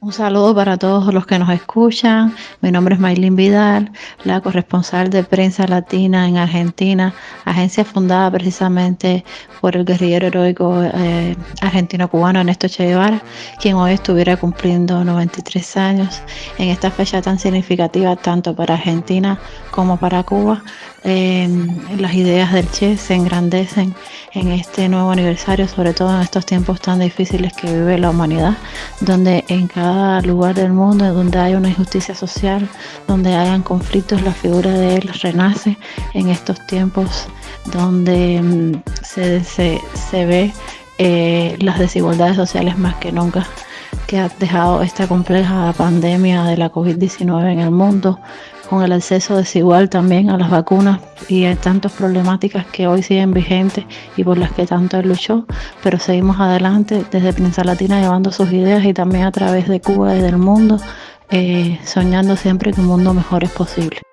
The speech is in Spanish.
Un saludo para todos los que nos escuchan. Mi nombre es Maylin Vidal, la corresponsal de prensa latina en Argentina, agencia fundada precisamente por el guerrillero heroico eh, argentino-cubano Ernesto Che Guevara, quien hoy estuviera cumpliendo 93 años en esta fecha tan significativa tanto para Argentina como para Cuba. Eh, las ideas del Che se engrandecen en este nuevo aniversario, sobre todo en estos tiempos tan difíciles que vive la humanidad, donde en cada lugar del mundo donde hay una injusticia social, donde hayan conflictos, la figura de él renace en estos tiempos donde mm, se, se, ve eh, las desigualdades sociales más que nunca que ha dejado esta compleja pandemia de la COVID-19 en el mundo, con el acceso desigual también a las vacunas y hay tantas problemáticas que hoy siguen vigentes y por las que tanto él luchó, pero seguimos adelante desde Prensa Latina llevando sus ideas y también a través de Cuba y del mundo, eh, soñando siempre que un mundo mejor es posible.